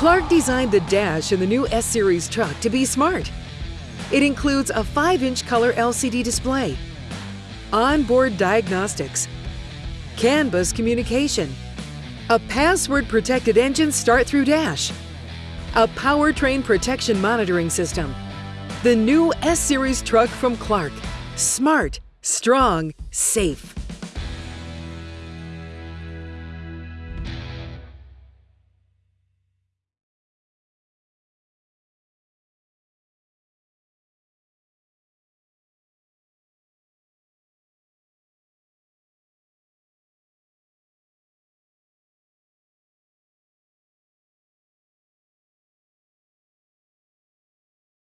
Clark designed the dash in the new S-Series truck to be smart. It includes a 5-inch color LCD display, onboard diagnostics, CAN bus communication, a password-protected engine start-through dash, a powertrain protection monitoring system. The new S-Series truck from Clark. Smart, strong, safe.